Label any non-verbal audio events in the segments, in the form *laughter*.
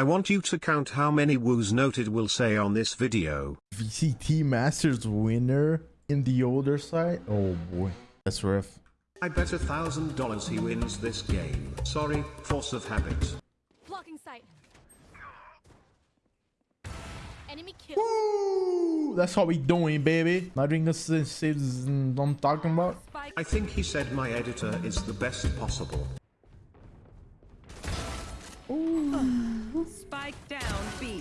I want you to count how many woos noted will say on this video. VCT Masters winner in the older side. Oh boy, that's rough. I bet a thousand dollars he wins this game. Sorry, force of habit. Blocking sight. Enemy kill. Woo! That's how we doing, baby. Not drinking saves mm, I'm talking about. I think he said my editor is the best possible. Spike down B.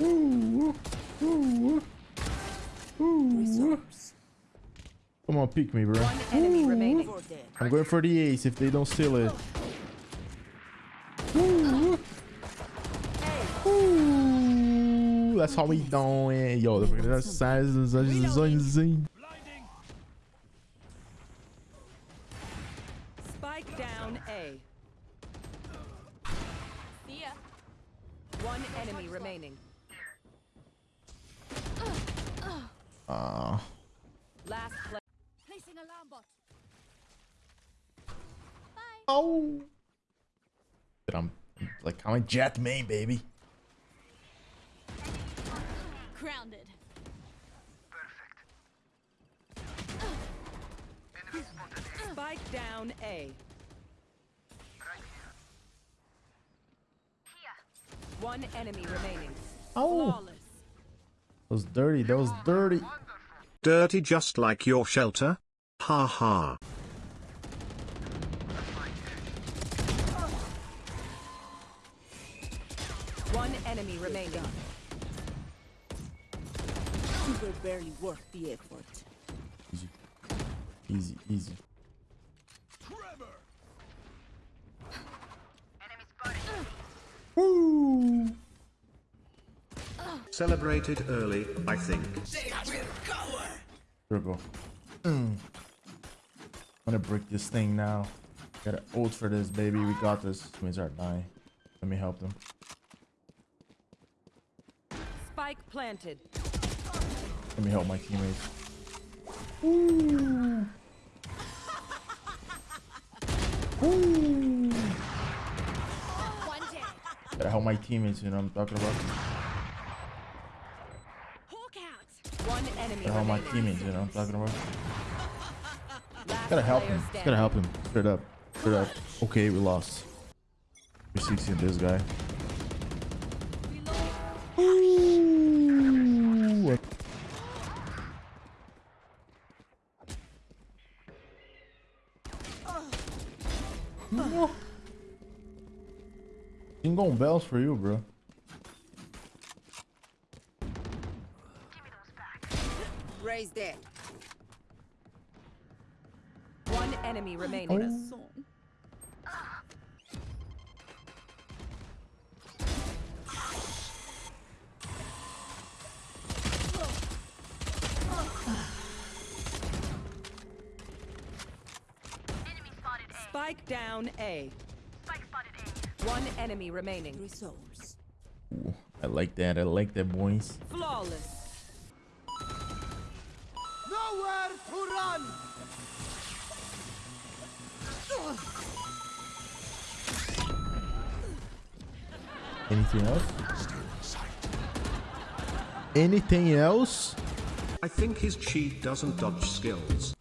Come on, peek me, bro. One enemy remaining. I'm going for the ace if they don't steal it. Ooh, that's how we doing. Yo, the remaining. Ah. Last play. Placing alarm bot. Bye. Oh. But I'm like I'm a jet main, baby. Grounded. Spike down A. One enemy remaining. Oh, Flawless. that was dirty. That was dirty. Dirty just like your shelter? Ha ha. One enemy remaining. You were barely worth the effort. Easy, easy, easy. Woo! Celebrated early, I think. Dribble. Mm. I'm gonna break this thing now. Gotta ult for this, baby. We got this. Twins are dying. Let me help them. Spike planted. Let me help my teammates. Ooh. My teammates, you know what I'm talking about? Hawk out. One enemy Gotta help my teammates, you know what I'm talking about? Gotta help him. Gotta help him. Straight up. Straight up. Okay, we lost. We're 16 this guy. Ooh. Bells for you, bro. Raise that. One enemy remaining. Son. Spike down A. One enemy remaining. Resource. Ooh, I like that. I like that, boys. Flawless. Nowhere to run! Anything else? Anything else? I think his cheat doesn't dodge skills.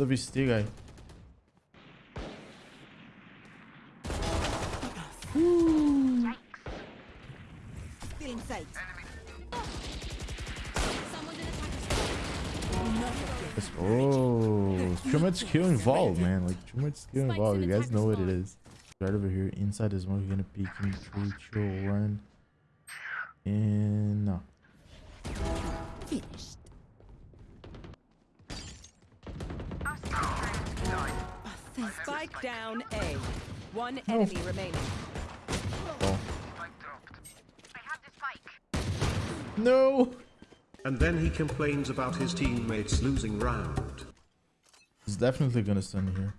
It's the VCT guy. Still in sight. Someone's in attack. Let's Oh, too much skill involved, man. Like too much skill involved. You guys know what it spawn. is. Right over here, inside is one. We're gonna peek him through, chill, run, and no. Spike down A. One oh. enemy remaining. Oh. No. And then he complains about his teammates losing round. He's definitely gonna stun here.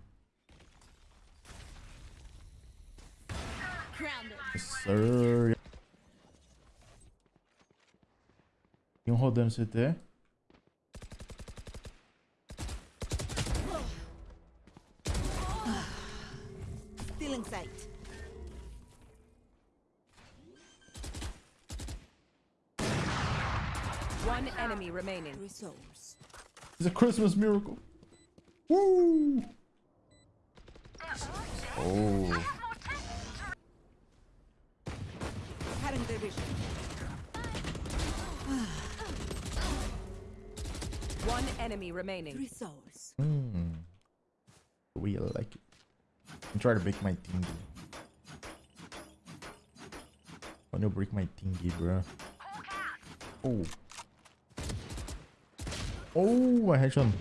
Grounded. Yes, sir. Iam rodando CT. Feeling sight. One enemy remaining. Three souls. It's a Christmas miracle. Woo! Oh, Cutting their vision. One enemy remaining. Three souls. mm. we like it. I'm trying to break my thingy. I'm gonna break my thingy, bro. Oh. Oh, I headshot.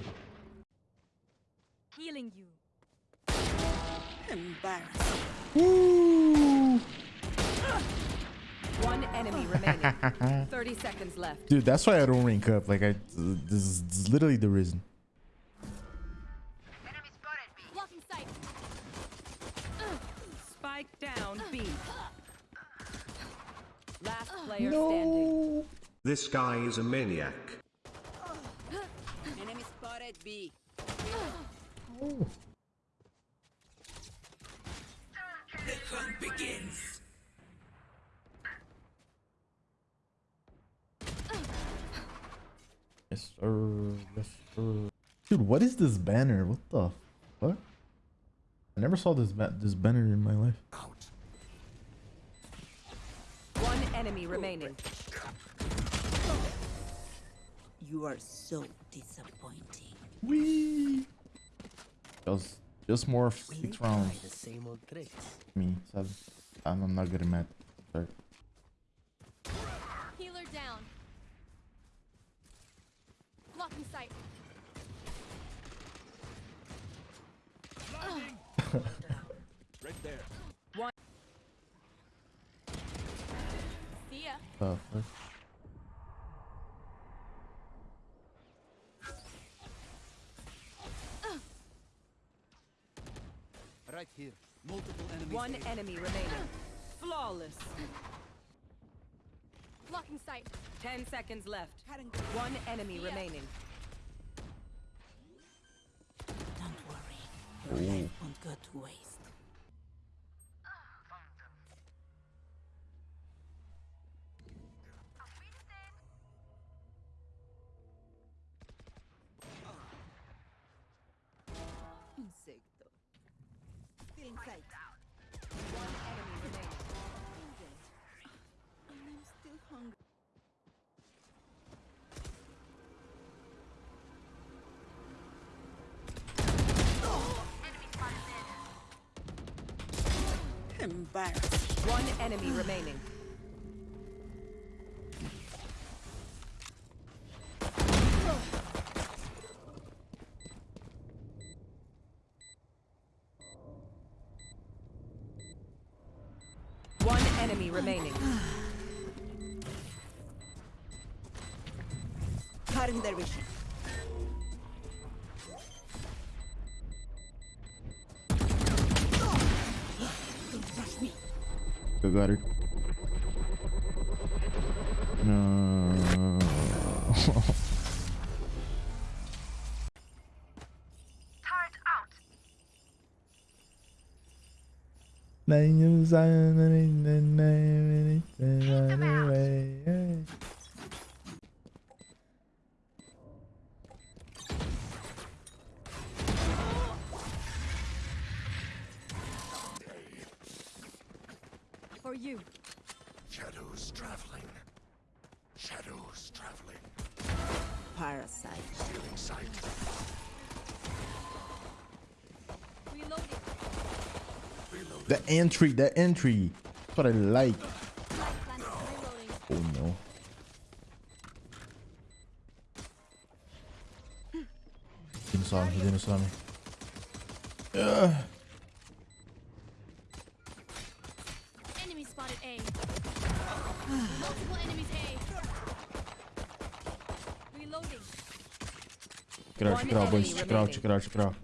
Healing you. Embarrassing. Woo! One enemy remaining. *laughs* 30 seconds left. Dude, that's why I don't rank up. Like, I this is, this is literally the reason. Spike down B. Last player standing. This guy is a maniac. Enemy spotted B. The Yes, sir. Yes, sir. Dude, what is this banner? What the fuck? I never saw this ba this banner in my life. One enemy remaining. You are so disappointing. Wee. Just, just more of six rounds. The same old tricks. Me, seven. I'm, I'm not good at math. Sorry. Healer down. Blocking sight. Right there. See ya. Fuck. Right here. Multiple enemies. One A. enemy remaining. Flawless. Blocking sight. 10 seconds left. One enemy remaining. Don't worry. Your life won't go to waste. Insecto. Feeling sight. One enemy remaining. I'm still hungry. Embarrassing. One enemy remaining. Cutting their vision. Don't rush me. I got it. No. Then you sign and then name and run away. For you. Shadows traveling. Shadows traveling. Parasite. Feeling sight. Reloading. The entry, the entry. That's what I like. Light Oh no. Didn't saw me. He didn't saw me. Ugh. It out, check it out, boys. enemy Check it out, check it out, check it out.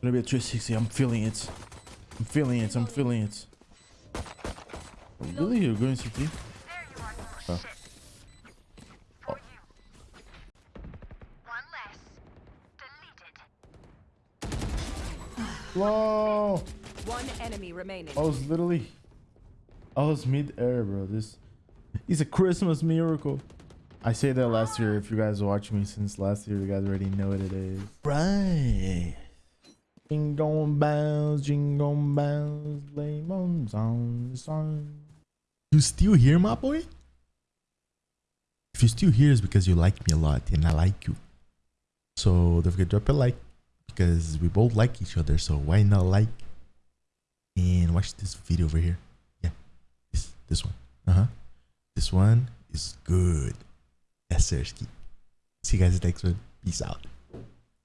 Gonna be a 360. I'm feeling it. I'm feeling it. I'm feeling it. Oh, really? You're going CT? Oh. For you. One less. Deleted. Whoa! One enemy remaining. I was literally, I was mid-air, bro. This is a Christmas miracle. I say that last year. If you guys watch me since last year, you guys already know what it is. Right. Jingle bells, jingle bells, lemons on the sun. You still here, my boy? If you're still here, it's because you like me a lot and I like you. So don't forget to drop a like because we both like each other. So why not like and watch this video over here? Yeah, this this one. Uh huh. This one is good. Sir. See you guys next one. Peace out.